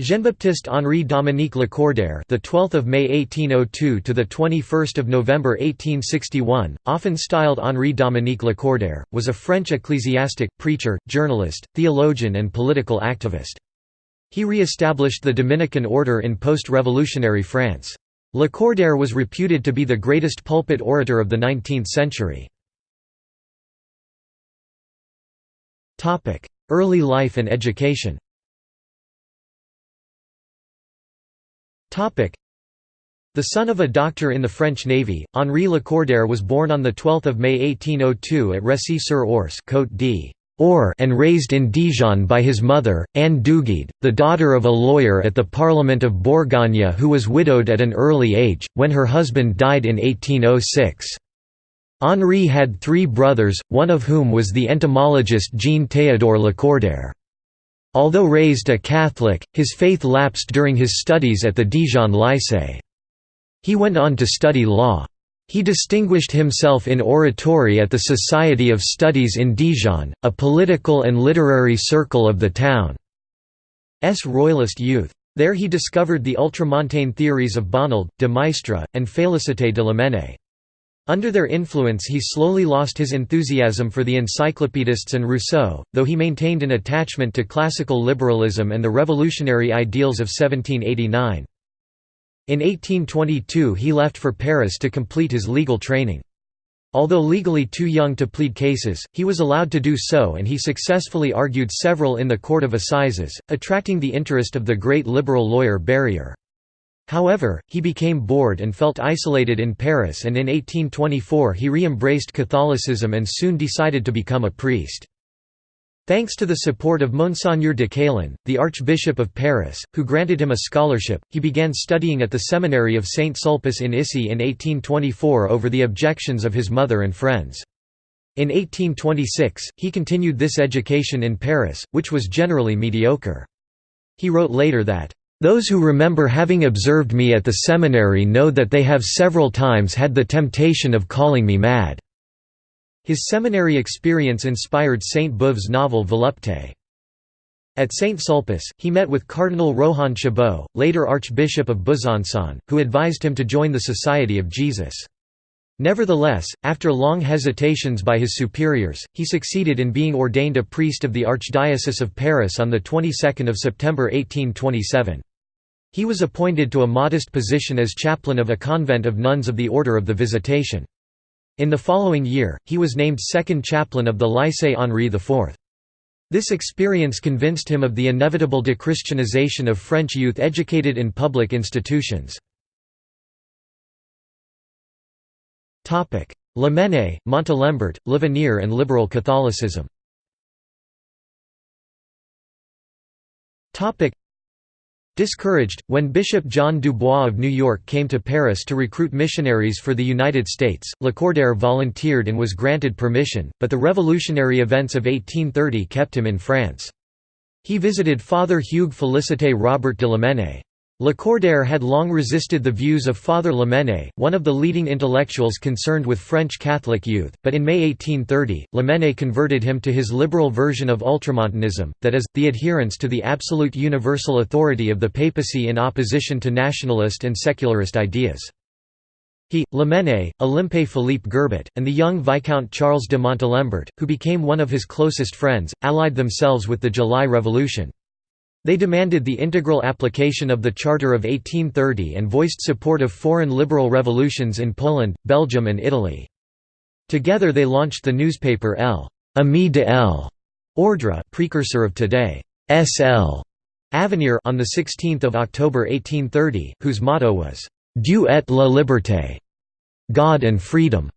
Jean-Baptiste Henri Dominique Lacordaire, the 12th of May 1802 to the 21st of November 1861, often styled Henri Dominique Lacordaire, was a French ecclesiastic, preacher, journalist, theologian and political activist. He re-established the Dominican order in post-revolutionary France. Lacordaire was reputed to be the greatest pulpit orator of the 19th century. Early life and education The son of a doctor in the French Navy, Henri Lacordaire was born on 12 May 1802 at d'Or and raised in Dijon by his mother, Anne Dugied, the daughter of a lawyer at the Parliament of Bourgogne who was widowed at an early age, when her husband died in 1806. Henri had three brothers, one of whom was the entomologist Jean-Théodore Lacordaire. Although raised a Catholic, his faith lapsed during his studies at the Dijon Lycée. He went on to study law. He distinguished himself in oratory at the Society of Studies in Dijon, a political and literary circle of the town's royalist youth. There he discovered the ultramontane theories of Bonald, de Maistre, and Félicité de Lamennais. Under their influence he slowly lost his enthusiasm for the encyclopedists and Rousseau, though he maintained an attachment to classical liberalism and the revolutionary ideals of 1789. In 1822 he left for Paris to complete his legal training. Although legally too young to plead cases, he was allowed to do so and he successfully argued several in the Court of Assizes, attracting the interest of the great liberal lawyer Berryer. However, he became bored and felt isolated in Paris and in 1824 he re-embraced Catholicism and soon decided to become a priest. Thanks to the support of Monseigneur de Quélen, the Archbishop of Paris, who granted him a scholarship, he began studying at the seminary of Saint Sulpice in Issy in 1824 over the objections of his mother and friends. In 1826, he continued this education in Paris, which was generally mediocre. He wrote later that, those who remember having observed me at the seminary know that they have several times had the temptation of calling me mad." His seminary experience inspired Sainte-Beuve's novel Volupté. At Saint Sulpice, he met with Cardinal Rohan Chabot, later Archbishop of Besançon, who advised him to join the Society of Jesus. Nevertheless, after long hesitations by his superiors, he succeeded in being ordained a priest of the Archdiocese of Paris on the 22nd of September 1827. He was appointed to a modest position as chaplain of a convent of nuns of the Order of the Visitation. In the following year, he was named second chaplain of the Lycée Henri IV. This experience convinced him of the inevitable dechristianization of French youth educated in public institutions. Lamennais, Montalembert, L'Avenir and liberal Catholicism Discouraged, when Bishop John Dubois of New York came to Paris to recruit missionaries for the United States, Lacordaire volunteered and was granted permission, but the revolutionary events of 1830 kept him in France. He visited Father Hugues Félicité Robert de Lamennais. Lacordaire had long resisted the views of Father Lamennais, one of the leading intellectuals concerned with French Catholic youth, but in May 1830, Lamennais converted him to his liberal version of ultramontanism, that is, the adherence to the absolute universal authority of the papacy in opposition to nationalist and secularist ideas. He, Lamennais, Olympe Philippe Gerbet, and the young Viscount Charles de Montalembert, who became one of his closest friends, allied themselves with the July Revolution. They demanded the integral application of the Charter of 1830 and voiced support of foreign liberal revolutions in Poland, Belgium and Italy. Together they launched the newspaper L. Ami de L. Ordre precursor of today, SL. Avenir on 16 October 1830, whose motto was, Dieu et la liberté, God and freedom.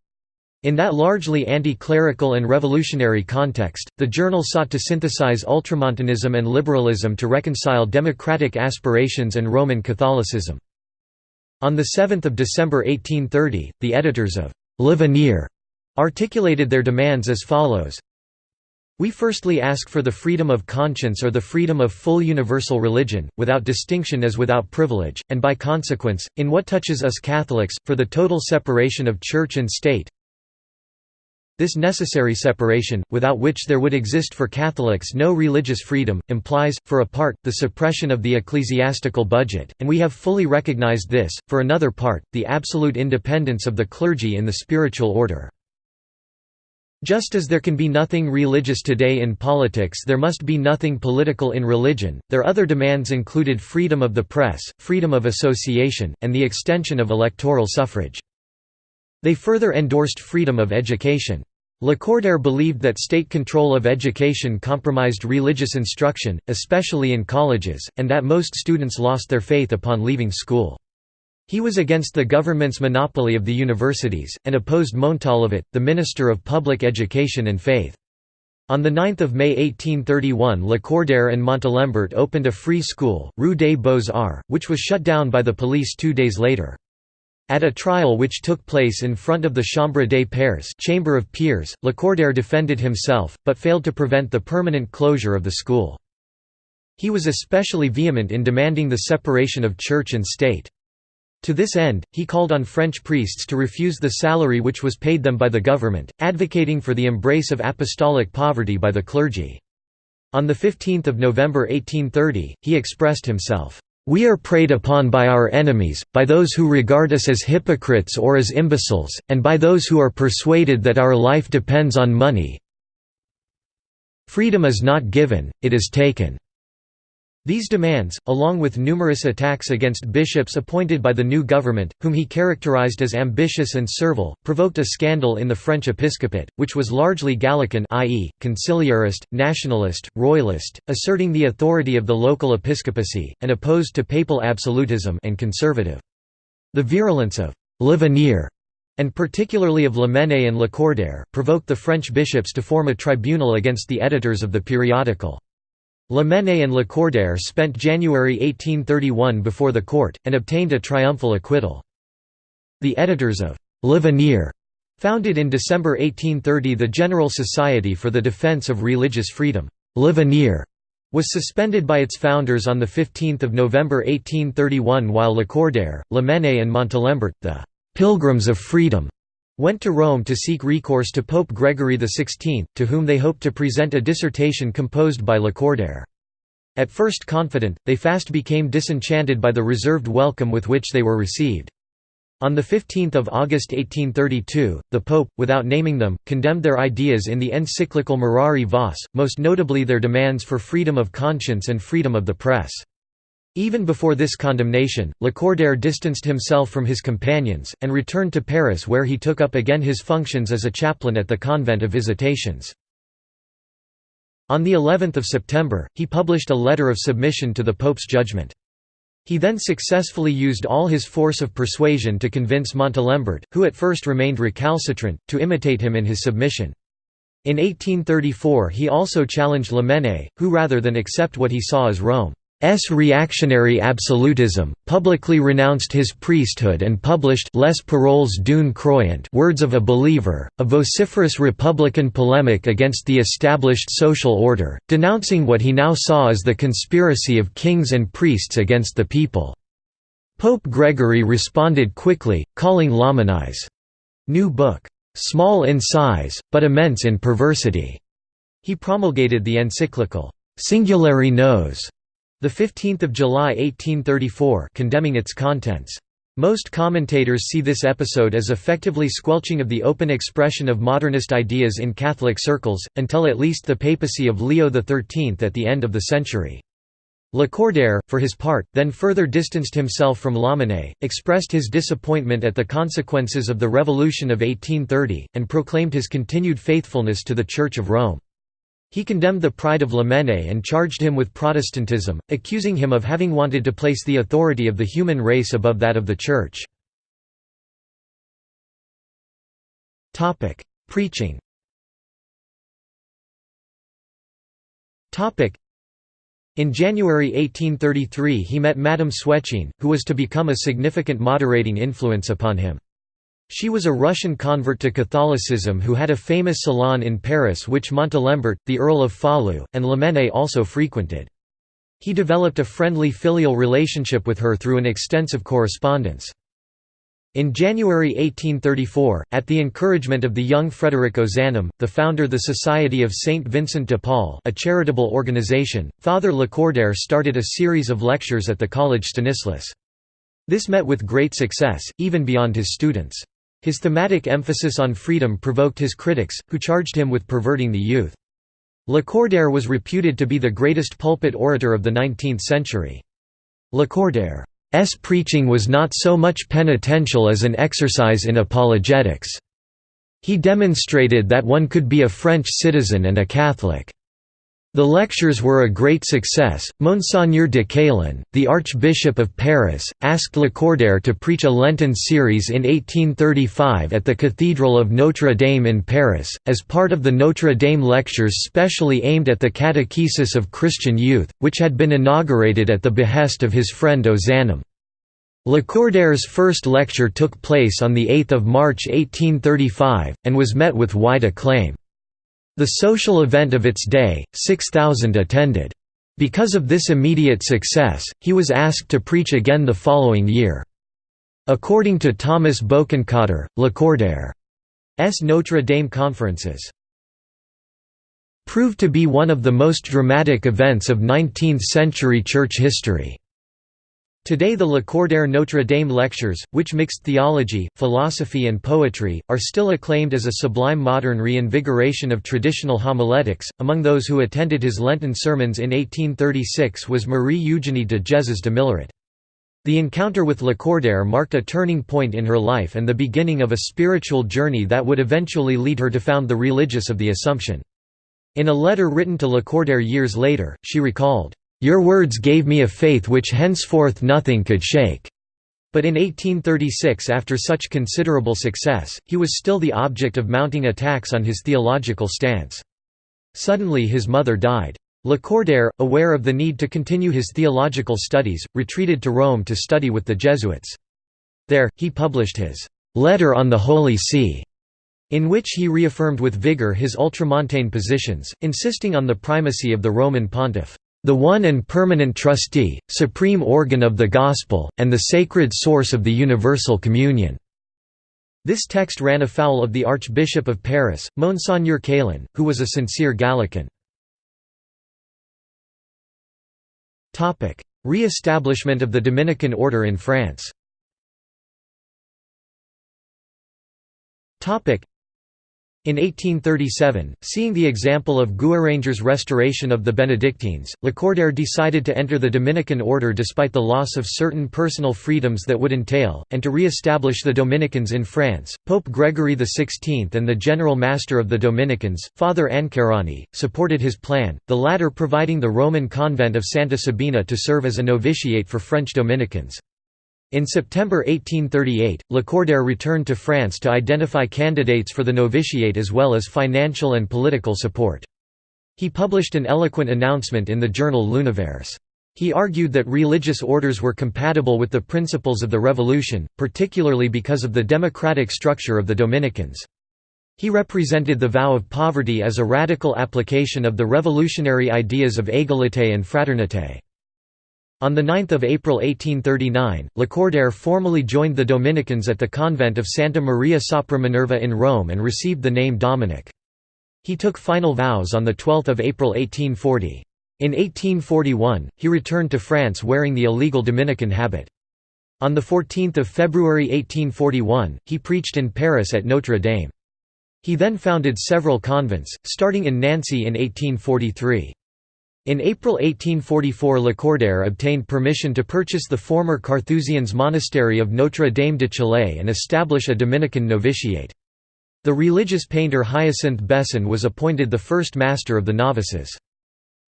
In that largely anti-clerical and revolutionary context, the journal sought to synthesize ultramontanism and liberalism to reconcile democratic aspirations and Roman Catholicism. On 7 December 1830, the editors of L'Avenir articulated their demands as follows we firstly ask for the freedom of conscience or the freedom of full universal religion, without distinction as without privilege, and by consequence, in what touches us Catholics, for the total separation of Church and State, This necessary separation, without which there would exist for Catholics no religious freedom, implies, for a part, the suppression of the ecclesiastical budget, and we have fully recognized this, for another part, the absolute independence of the clergy in the spiritual order. Just as there can be nothing religious today in politics there must be nothing political in religion, their other demands included freedom of the press, freedom of association, and the extension of electoral suffrage. They further endorsed freedom of education. Lacordaire believed that state control of education compromised religious instruction, especially in colleges, and that most students lost their faith upon leaving school. He was against the government's monopoly of the universities, and opposed Montalivet, the Minister of Public Education and Faith. On 9 May 1831 Lacordaire and Montalembert opened a free school, Rue des Beaux-Arts, which was shut down by the police two days later. At a trial which took place in front of the Chambre des Pairs Chamber of Peers, Lacordaire defended himself, but failed to prevent the permanent closure of the school. He was especially vehement in demanding the separation of church and state. To this end, he called on French priests to refuse the salary which was paid them by the government, advocating for the embrace of apostolic poverty by the clergy. On 15 November 1830, he expressed himself, we are preyed upon by our enemies, by those who regard us as hypocrites or as imbeciles, and by those who are persuaded that our life depends on money. Freedom is not given, it is taken. These demands, along with numerous attacks against bishops appointed by the new government, whom he characterized as ambitious and servile, provoked a scandal in the French episcopate, which was largely Gallican i.e., conciliarist, nationalist, royalist, asserting the authority of the local episcopacy, and opposed to papal absolutism and conservative. The virulence of «L'Avenir» and particularly of Lamennais and Lacordaire, provoked the French bishops to form a tribunal against the editors of the periodical. Lamennais and Lacordaire spent January 1831 before the court, and obtained a triumphal acquittal. The editors of L'Avenir founded in December 1830 the General Society for the Defense of Religious Freedom. L'Avenir was suspended by its founders on 15 November 1831 while Lacordaire, Lamennais and Montalembert, the «Pilgrims of Freedom», went to Rome to seek recourse to Pope Gregory XVI, to whom they hoped to present a dissertation composed by Lacordaire. At first confident, they fast became disenchanted by the reserved welcome with which they were received. On 15 August 1832, the Pope, without naming them, condemned their ideas in the encyclical Mirari Vos, most notably their demands for freedom of conscience and freedom of the press. Even before this condemnation, Lacordaire distanced himself from his companions, and returned to Paris where he took up again his functions as a chaplain at the Convent of Visitations. On the 11th of September, he published a letter of submission to the Pope's judgment. He then successfully used all his force of persuasion to convince Montalembert, who at first remained recalcitrant, to imitate him in his submission. In 1834 he also challenged Lamennais, who rather than accept what he saw as Rome S reactionary absolutism, publicly renounced his priesthood and published Les Paroles d'une croyant Words of a Believer, a vociferous republican polemic against the established social order, denouncing what he now saw as the conspiracy of kings and priests against the people. Pope Gregory responded quickly, calling Lamennais' new book, "...small in size, but immense in perversity." He promulgated the encyclical, Singulari Nos the 15th of July 1834 condemning its contents. Most commentators see this episode as effectively squelching of the open expression of modernist ideas in Catholic circles, until at least the papacy of Leo XIII at the end of the century. Lacordaire, for his part, then further distanced himself from Lamennais, expressed his disappointment at the consequences of the Revolution of 1830, and proclaimed his continued faithfulness to the Church of Rome. He condemned the pride of Lamennais and charged him with Protestantism, accusing him of having wanted to place the authority of the human race above that of the Church. Preaching in January 1833 he met Madame Swetchine, who was to become a significant moderating influence upon him. She was a Russian convert to Catholicism who had a famous salon in Paris which Montalembert, the Earl of Falloux, and Lamennais also frequented. He developed a friendly filial relationship with her through an extensive correspondence. In January 1834, at the encouragement of the young Frederick Ozanam, the founder of the Society of Saint Vincent de Paul a charitable organization, Father Lacordaire started a series of lectures at the College Stanislas. This met with great success, even beyond his students. His thematic emphasis on freedom provoked his critics, who charged him with perverting the youth. Lacordaire was reputed to be the greatest pulpit orator of the 19th century. Lacordaire S preaching was not so much penitential as an exercise in apologetics. He demonstrated that one could be a French citizen and a Catholic. The lectures were a great success. Monseigneur de Quélen, the Archbishop of Paris, asked Lacordaire to preach a Lenten series in 1835 at the Cathedral of Notre Dame in Paris, as part of the Notre Dame lectures specially aimed at the catechesis of Christian youth, which had been inaugurated at the behest of his friend Ozanam. Lacordaire's first lecture took place on 8 March 1835, and was met with wide acclaim. The social event of its day, 6,000 attended. Because of this immediate success, he was asked to preach again the following year. According to Thomas Bokenkotter, Lacordaire's Notre Dame conferences proved to be one of the most dramatic events of 19th-century church history. Today the Lacordaire Notre Dame lectures, which mixed theology, philosophy and poetry, are still acclaimed as a sublime modern reinvigoration of traditional homiletics. Among those who attended his Lenten sermons in 1836 was Marie Eugénie de Jesus de Milleret. The encounter with Lacordaire marked a turning point in her life and the beginning of a spiritual journey that would eventually lead her to found the Religious of the Assumption. In a letter written to Lacordaire years later, she recalled, your words gave me a faith which henceforth nothing could shake." But in 1836 after such considerable success, he was still the object of mounting attacks on his theological stance. Suddenly his mother died. Lacordaire, aware of the need to continue his theological studies, retreated to Rome to study with the Jesuits. There, he published his «Letter on the Holy See», in which he reaffirmed with vigor his ultramontane positions, insisting on the primacy of the Roman pontiff the one and permanent trustee, supreme organ of the Gospel, and the sacred source of the universal communion." This text ran afoul of the Archbishop of Paris, Monseigneur Quélen, who was a sincere Gallican. Re-establishment of the Dominican order in France in 1837, seeing the example of Guéranger's restoration of the Benedictines, Lacordaire decided to enter the Dominican order despite the loss of certain personal freedoms that would entail, and to re-establish the Dominicans in France. Pope Gregory XVI and the General Master of the Dominicans, Father Ancarani, supported his plan, the latter providing the Roman convent of Santa Sabina to serve as a novitiate for French Dominicans. In September 1838, Lacordaire returned to France to identify candidates for the novitiate as well as financial and political support. He published an eloquent announcement in the journal L'Univers. He argued that religious orders were compatible with the principles of the Revolution, particularly because of the democratic structure of the Dominicans. He represented the vow of poverty as a radical application of the revolutionary ideas of égalité and fraternité. On 9 April 1839, Lacordaire formally joined the Dominicans at the convent of Santa Maria sopra Minerva in Rome and received the name Dominic. He took final vows on 12 April 1840. In 1841, he returned to France wearing the illegal Dominican habit. On 14 February 1841, he preached in Paris at Notre Dame. He then founded several convents, starting in Nancy in 1843. In April 1844 Lacordaire obtained permission to purchase the former Carthusians monastery of Notre Dame de Chalais and establish a Dominican novitiate. The religious painter Hyacinthe Besson was appointed the first master of the novices.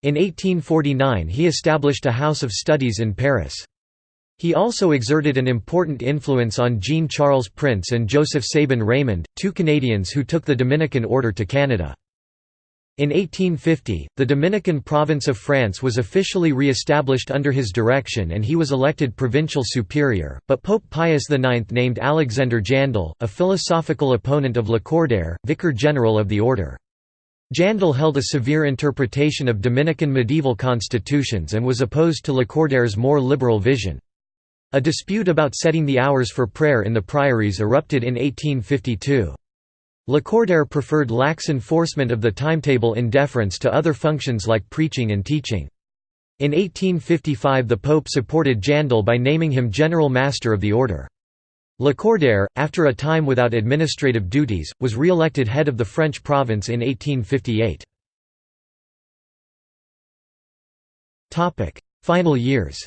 In 1849 he established a house of studies in Paris. He also exerted an important influence on Jean-Charles Prince and Joseph Sabin Raymond, two Canadians who took the Dominican order to Canada. In 1850, the Dominican province of France was officially re-established under his direction and he was elected provincial superior, but Pope Pius IX named Alexander Jandel, a philosophical opponent of Lacordaire, vicar general of the order. Jandel held a severe interpretation of Dominican medieval constitutions and was opposed to Lacordaire's more liberal vision. A dispute about setting the hours for prayer in the priories erupted in 1852. Lacordaire preferred lax enforcement of the timetable in deference to other functions like preaching and teaching. In 1855 the Pope supported Jandel by naming him General Master of the Order. Lacordaire, after a time without administrative duties, was re-elected head of the French province in 1858. Final years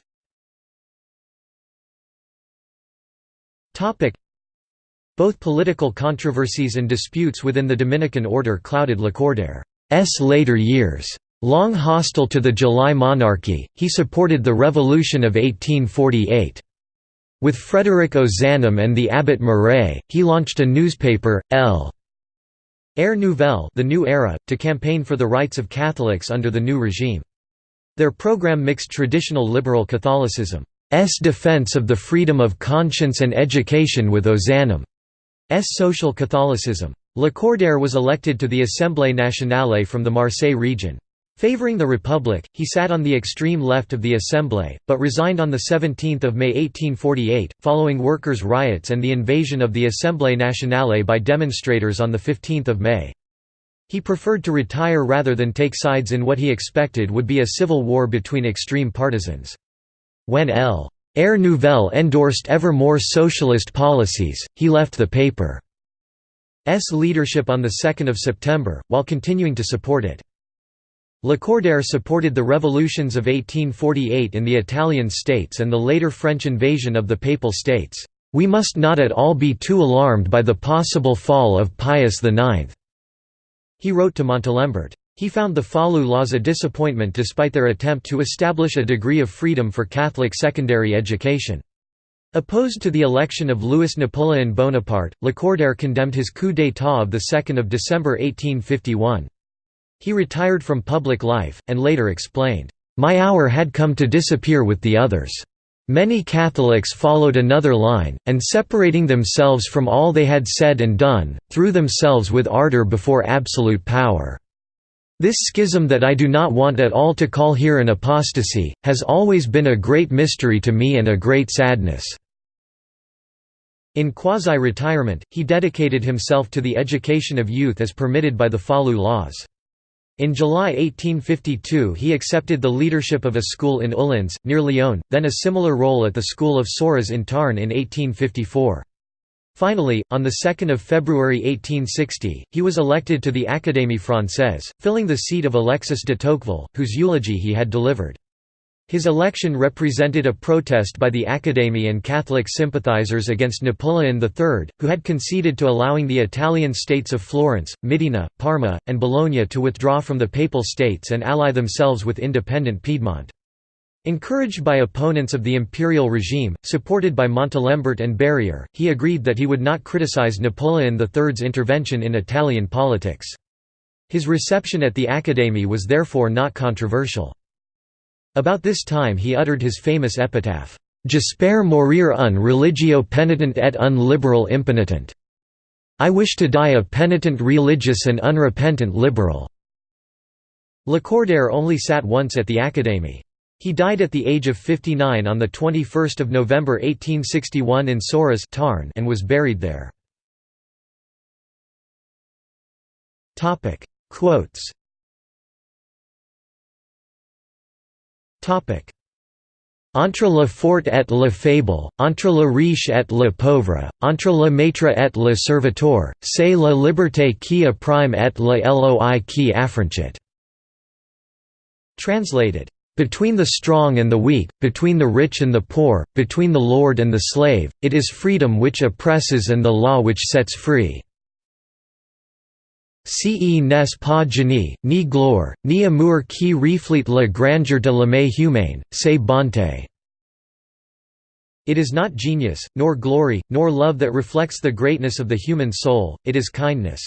both political controversies and disputes within the Dominican order clouded Lacordaire's later years. Long hostile to the July monarchy, he supported the Revolution of 1848. With Frederick Ozanam and the abbot Maret, he launched a newspaper, L. Ère Nouvelle the New Era, to campaign for the rights of Catholics under the new regime. Their program mixed traditional liberal Catholicism's defense of the freedom of conscience and education with Ozanam. S. social Catholicism. Lacordaire was elected to the Assemblée nationale from the Marseille region. Favoring the Republic, he sat on the extreme left of the Assemblée, but resigned on 17 May 1848, following workers' riots and the invasion of the Assemblée nationale by demonstrators on 15 May. He preferred to retire rather than take sides in what he expected would be a civil war between extreme partisans. When L. Ère Nouvelle endorsed ever more socialist policies, he left the paper's leadership on 2 September, while continuing to support it. Lacordaire supported the revolutions of 1848 in the Italian states and the later French invasion of the Papal States. We must not at all be too alarmed by the possible fall of Pius IX." He wrote to Montalembert. He found the Falloux laws a disappointment despite their attempt to establish a degree of freedom for Catholic secondary education. Opposed to the election of Louis Napoleon Bonaparte, Lacordaire condemned his coup d'état of 2 December 1851. He retired from public life, and later explained, "...my hour had come to disappear with the others. Many Catholics followed another line, and separating themselves from all they had said and done, threw themselves with ardor before absolute power." This schism that I do not want at all to call here an apostasy, has always been a great mystery to me and a great sadness." In quasi-retirement, he dedicated himself to the education of youth as permitted by the Falloux laws. In July 1852 he accepted the leadership of a school in Oullins, near Lyon, then a similar role at the school of Sorèze in Tarn in 1854. Finally, on 2 February 1860, he was elected to the Académie Française, filling the seat of Alexis de Tocqueville, whose eulogy he had delivered. His election represented a protest by the Académie and Catholic sympathizers against Napoleon III, who had conceded to allowing the Italian states of Florence, Modena, Parma, and Bologna to withdraw from the Papal States and ally themselves with independent Piedmont. Encouraged by opponents of the imperial regime, supported by Montalembert and Berryer, he agreed that he would not criticize Napoleon III's intervention in Italian politics. His reception at the Académie was therefore not controversial. About this time he uttered his famous epitaph, "'J'espère mourir un religio penitent et un liberal impenitent' I wish to die a penitent religious and unrepentant liberal." Lacordaire only sat once at the Académie. He died at the age of 59 on 21 November 1861 in Sorèze and was buried there. Quotes Entre le fort et le faible, entre le riche et le pauvre, entre le maître et le serviteur, c'est la liberté qui opprime et la loi qui affranchit. Translated between the strong and the weak, between the rich and the poor, between the lord and the slave, it is freedom which oppresses and the law which sets free. Ce n'est pas génie, ni gloire, ni amour qui reflète la grandeur de l'âme humaine, c'est bonté. It is not genius, nor glory, nor love that reflects the greatness of the human soul, it is kindness.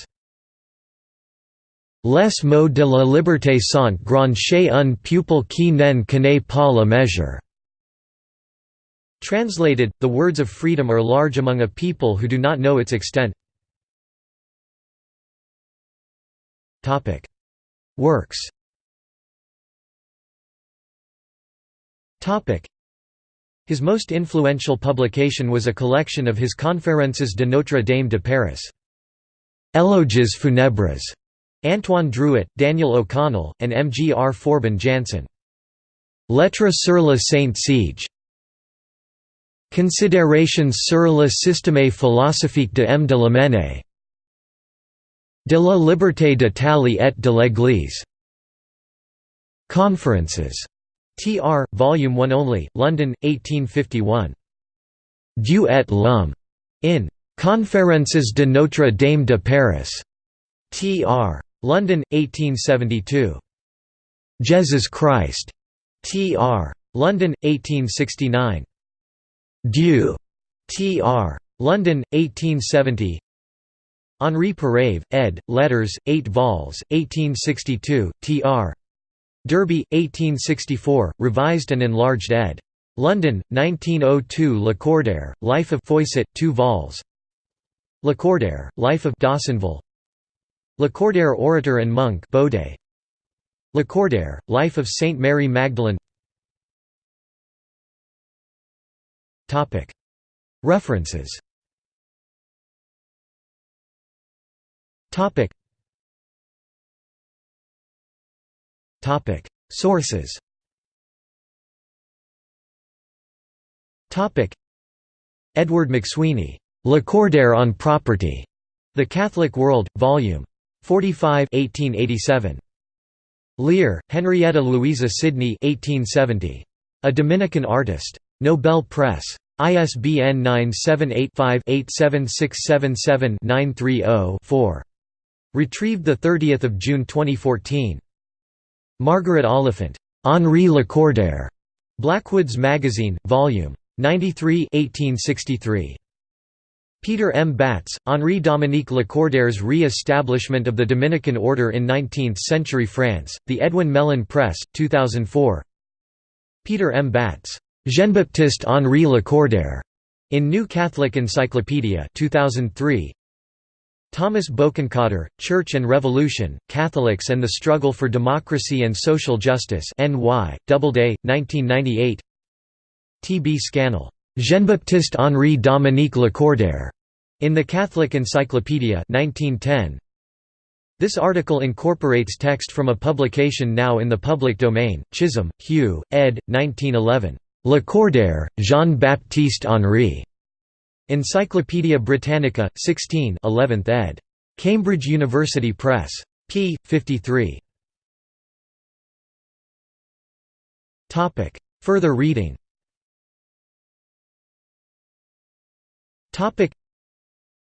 Les mots de la liberté sont grands chez un pupil qui n'en connaît pas la mesure. Translated, the words of freedom are large among a people who do not know its extent. Works His most influential publication was a collection of his Conférences de Notre Dame de Paris. Éloges funèbres, Antoine Drouot, Daniel O'Connell, and M. G. R. Forbin Janson. Lettres sur le Saint Siege. Considérations sur le système philosophique de M. de Lamennais. De la liberté d'Italie et de l'Église. Conferences. Tr. Volume 1 only, London, 1851. Dieu et l'homme. In Conférences de Notre Dame de Paris. Tr. London, 1872. Jesus Christ. Tr. London, 1869. Dieu. Tr. London, 1870. Henri Perreyve, ed., Letters, 8 vols, 1862, tr. Derby, 1864, revised and enlarged ed. London, 1902 Lacordaire, Life of Feuillet, 2 vols. Lacordaire, Life of d'Haussonville Lacordaire orator and monk Baudet. Lacordaire, Life of Saint Mary Magdalene. References. Sources. Edward McSweeney, Lacordaire on Property, The Catholic World, Vol. 45 1887. Lear, Henrietta Louisa Sidney 1870. A Dominican Artist. Nobel Press. ISBN 978-5-87677-930-4. Retrieved 30 June 2014. Margaret Oliphant. Henri Lacordaire. Blackwoods Magazine, Vol. 93 1863. Peter M. Batts, Henri Dominique Lacordaire's Re-establishment of the Dominican Order in Nineteenth-Century France, The Edwin Mellen Press, 2004 Peter M. Batts. Jean-Baptiste Henri Lacordaire. In New Catholic Encyclopedia 2003. Thomas Bokenkotter, Church and Revolution, Catholics and the Struggle for Democracy and Social Justice NY, Doubleday, 1998 T. B. Scannell. Jean-Baptiste Henri Dominique Lacordaire. In the Catholic Encyclopedia 1910. This article incorporates text from a publication now in the public domain, Chisholm, Hugh, ed. 1911. Le Lacordaire, Jean-Baptiste Henri. Encyclopædia Britannica, 16 11th ed. Cambridge University Press. p. 53. Further reading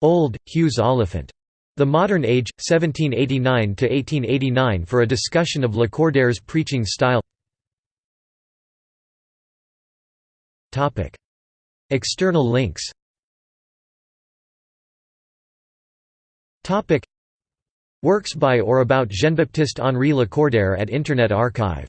Old, Hughes Oliphant. The Modern Age, 1789–1889 for a discussion of Lacordaire's preaching style. External links. Works by or about Jean-Baptiste Henri Lacordaire at Internet Archive